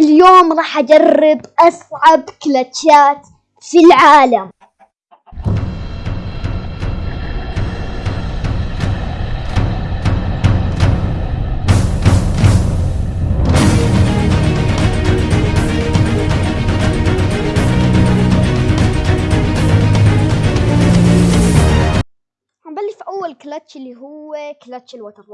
اليوم راح أجرب أصعب كلتشات في العالم. هنبلش في أول كلتش اللي هو كلتش الوتر.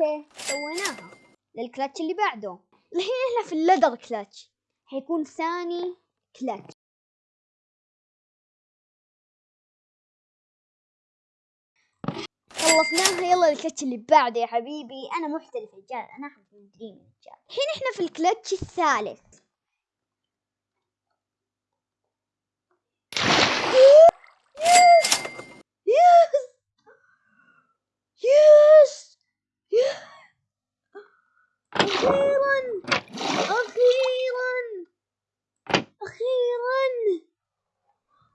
okay سويناها. للكلتش اللي بعده. الحين إحنا في ال ladder clutch. حيكون ثاني كلتش. خلصناها يلا الكلتش اللي بعده يا حبيبي. أنا محترف رجال أنا اخذ من رجال. الحين إحنا في الكلتش الثالث. أخيرا! أخيرا! أخيرا!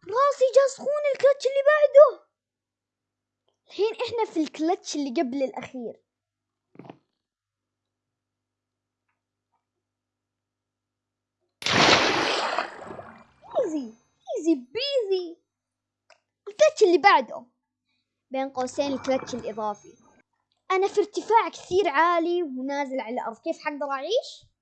راسي جا سخون الكلتش اللي بعده! الحين إحنا في الكلتش اللي قبل الأخير. easy easy peasy ال clutch اللي بعده! بين قوسين الكلتش الإضافي. أنا في ارتفاع كثير عالي ونازل على الأرض كيف حقدر أعيش؟